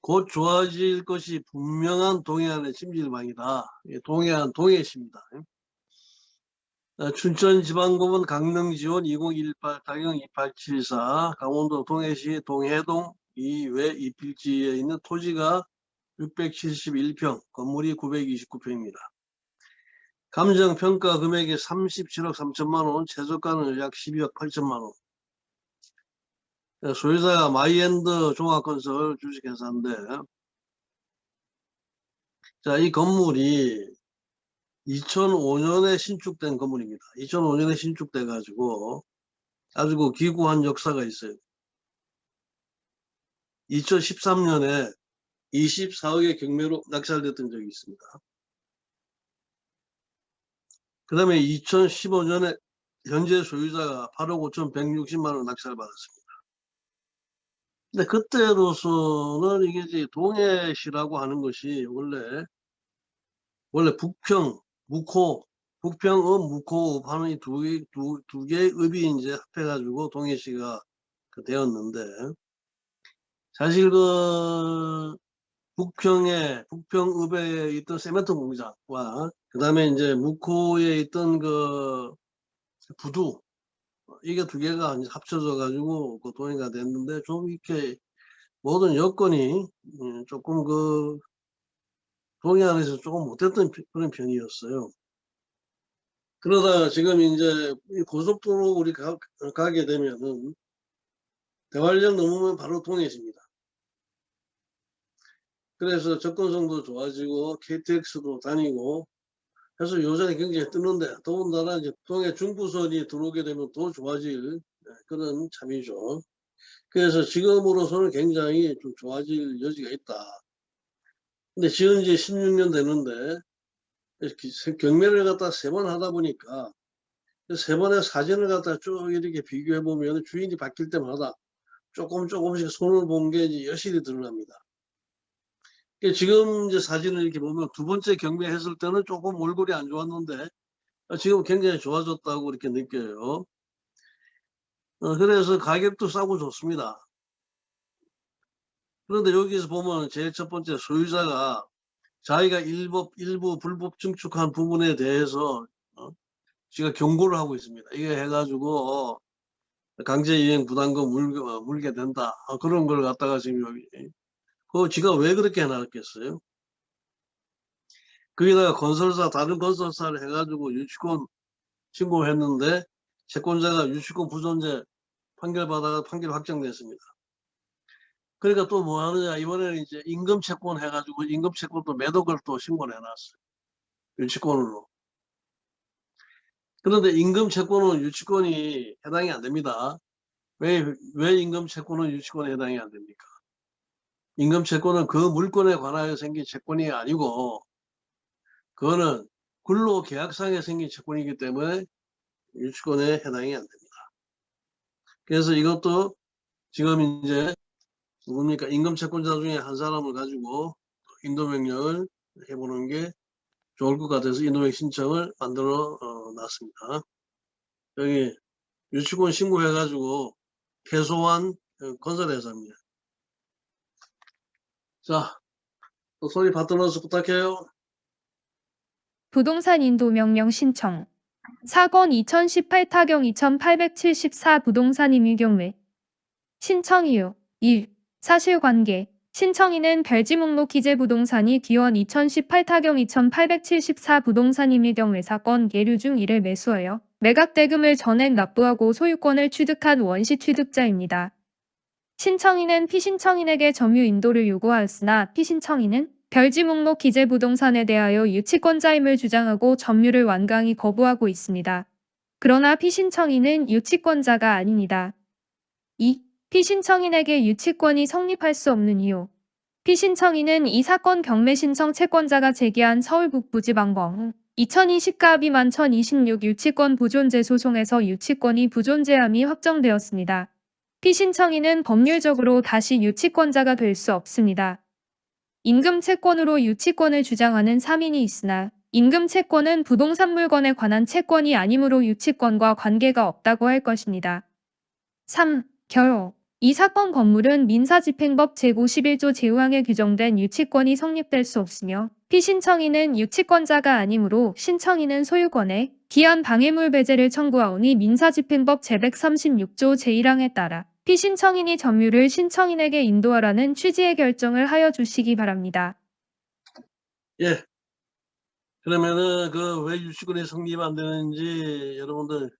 곧 좋아질 것이 분명한 동해안의 찜질방이다. 예, 동해안 동해시입니다. 어, 춘천지방법원 강릉지원 2018 타경 2874 강원도 동해시 동해동 이외 이필지에 있는 토지가 671평, 건물이 929평입니다. 감정평가 금액이 37억 3천만원, 최저가는 약 12억 8천만원. 소유자가 마이엔드 종합건설 주식회사인데 자, 이 건물이 2005년에 신축된 건물입니다. 2005년에 신축돼 가지고 아주 그 기구한 역사가 있어요. 2013년에 24억의 경매로 낙찰됐던 적이 있습니다. 그 다음에 2015년에 현재 소유자가 8억 5천160만 원 낙찰 받았습니다. 근데 그때로서는 이게 이제 동해시라고 하는 것이 원래 원래 북평, 묵호, 북평읍, 묵호읍 하는 이 두 개, 두, 두 개의 읍이 이제 합해가지고 동해시가 그 되었는데 사실 그 북평에 북평읍에 있던 세멘트 공장과 그 다음에 이제 묵호에 있던 그 부두 이게 두 개가 합쳐져 가지고 그 동의가 됐는데 좀 이렇게 모든 여건이 음, 조금 그 동해안에서 조금 못했던 그런 편이었어요. 그러다 지금 이제 고속도로 우리 가, 가게 되면은 대관령 넘으면 바로 동해입니다. 그래서 접근성도 좋아지고 KTX도 다니고 해서 요새는 굉장히 뜨는데 더군다나 이제 동해 중부선이 들어오게 되면 더 좋아질 네, 그런 참이죠. 그래서 지금으로서는 굉장히 좀 좋아질 여지가 있다. 근데 지금 이제 16년 되는데 경매를 갖다 세 번 하다 보니까 세 번의 사진을 갖다 쭉 이렇게 비교해 보면 주인이 바뀔 때마다 조금 조금씩 손을 본 게 여실히 드러납니다. 지금 이제 사진을 이렇게 보면 두 번째 경매 했을 때는 조금 얼굴이 안 좋았는데 지금 굉장히 좋아졌다고 이렇게 느껴요. 어, 그래서 가격도 싸고 좋습니다. 그런데 여기서 보면 제일 첫 번째 소유자가 자기가 일부, 일부 불법 증축한 부분에 대해서 어, 지가 경고를 하고 있습니다. 이게 해가지고 어, 강제이행 부담금 물게, 어, 물게 된다. 어, 그런 걸 갖다가 지금 여기 그 지가 왜 그렇게 해놨겠어요? 거기다가 건설사 다른 건설사를 해가지고 유치권 신고했는데 채권자가 유치권 부존재 판결받아가 판결 확정됐습니다. 그러니까 또 뭐 하느냐 이번에는 이제 임금 채권 해가지고 임금 채권도 매도걸 또 신고를 해놨어요. 유치권으로. 그런데 임금 채권은 유치권이 해당이 안 됩니다. 왜, 왜 임금 채권은 유치권에 해당이 안 됩니까? 임금 채권은 그 물건에 관하여 생긴 채권이 아니고 그거는 근로 계약상에 생긴 채권이기 때문에 유치권에 해당이 안 됩니다. 그래서 이것도 지금 이제 누굽니까 임금 채권자 중에 한 사람을 가지고 인도명령을 해보는 게 좋을 것 같아서 인도명 신청을 만들어 어, 놨습니다. 여기 유치권 신고해 가지고 개소한 어, 건설회사입니다. 자, 또 소리 받들어서 부탁해요. 부동산 인도 명령 신청. 사건 2018 타경 2874 부동산 임의 경매. 신청 이유 1. 사실관계. 신청인은 별지 목록 기재 부동산이 기원 2018 타경 2874 부동산 임의 경매 사건 예류 중 1을 매수하여 매각 대금을 전액 납부하고 소유권을 취득한 원시 취득자입니다. 신청인은 피신청인에게 점유 인도를 요구하였으나 피신청인은 별지 목록 기재 부동산에 대하여 유치권자임을 주장하고 점유를 완강히 거부하고 있습니다. 그러나 피신청인은 유치권자가 아닙니다. 2. 피신청인에게 유치권이 성립할 수 없는 이유 피신청인은 이 사건 경매 신청 채권자가 제기한 서울 북부지방법 2020갑이 만1026 유치권 부존재 소송에서 유치권이 부존재함이 확정되었습니다. 피신청인은 법률적으로 다시 유치권자가 될 수 없습니다. 임금 채권으로 유치권을 주장하는 3인이 있으나 임금 채권은 부동산 물건에 관한 채권이 아니므로 유치권과 관계가 없다고 할 것입니다. 3. 결호 이 사건 건물은 민사집행법 제51조 제5항에 규정된 유치권이 성립될 수 없으며 피신청인은 유치권자가 아니므로 신청인은 소유권에 기한 방해물 배제를 청구하오니 민사집행법 제136조 제1항에 따라 피신청인이 점유를 신청인에게 인도하라는 취지의 결정을 하여 주시기 바랍니다. 예. 그러면은 그 왜 유치권이 성립 안 되는지 여러분들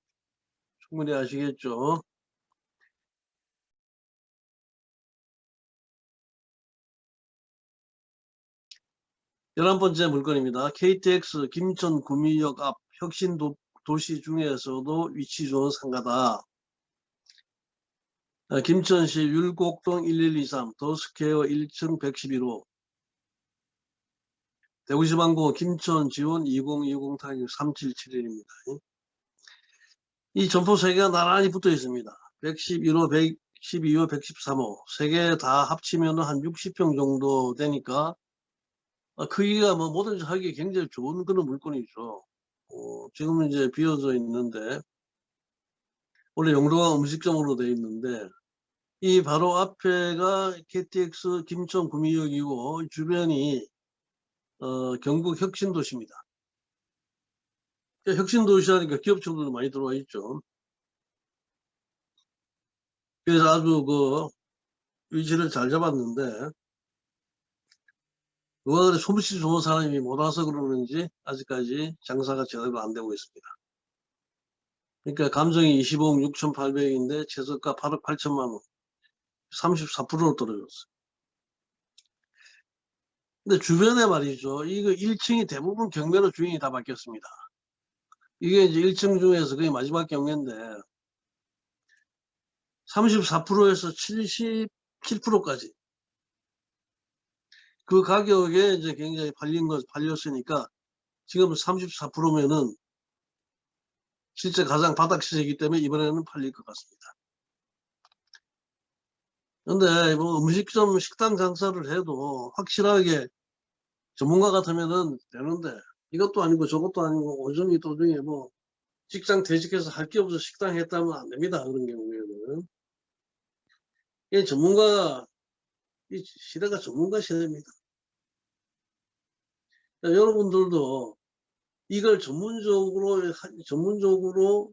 충분히 아시겠죠? 열한 번째 물건입니다. KTX 김천 구미역 앞 혁신 도, 도시 중에서도 위치 좋은 상가다. 아, 김천시 율곡동 1123 더스퀘어 1층 111호 대구지방구 김천 지원 2020 타격 3771입니다. 이 점포 세 개가 나란히 붙어 있습니다. 111호, 112호, 113호 세개다 합치면 한 60평 정도 되니까 아, 크기가 뭐 뭐든지 하기 굉장히 좋은 그런 물건이죠. 어, 지금은 이제 비어져 있는데 원래 용도가 음식점으로 되어 있는데 이 바로 앞에가 KTX 김천 구미역이고 주변이 어, 경북 혁신도시입니다. 혁신도시 하니까 기업청들도 많이 들어와 있죠. 그래서 아주 그 위치를 잘 잡았는데 그래 솜씨 좋은 사람이 못 와서 그러는지 아직까지 장사가 제대로 안 되고 있습니다. 그러니까 감정이 25억 6,800인데 최저가 8억 8천만 원. 34%로 떨어졌어요. 근데 주변에 말이죠. 이거 1층이 대부분 경매로 주인이 다 바뀌었습니다. 이게 이제 1층 중에서 거의 마지막 경매인데 34%에서 77%까지 그 가격에 이제 굉장히 팔린 것 팔렸으니까 지금 34%면은 실제 가장 바닥 시세이기 때문에 이번에는 팔릴 것 같습니다. 근데 뭐 음식점 식당 장사를 해도 확실하게 전문가 같으면은 되는데 이것도 아니고 저것도 아니고 오정이 도중에 뭐 직장 퇴직해서 할 게 없어서 식당 했다면 안 됩니다. 그런 경우에는. 이 전문가, 이 시대가 전문가 시대입니다. 그러니까 여러분들도 이걸 전문적으로, 하- 전문적으로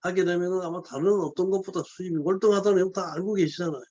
하게 되면 아마 다른 어떤 것보다 수입이 월등하다는 걸다 알고 계시잖아요.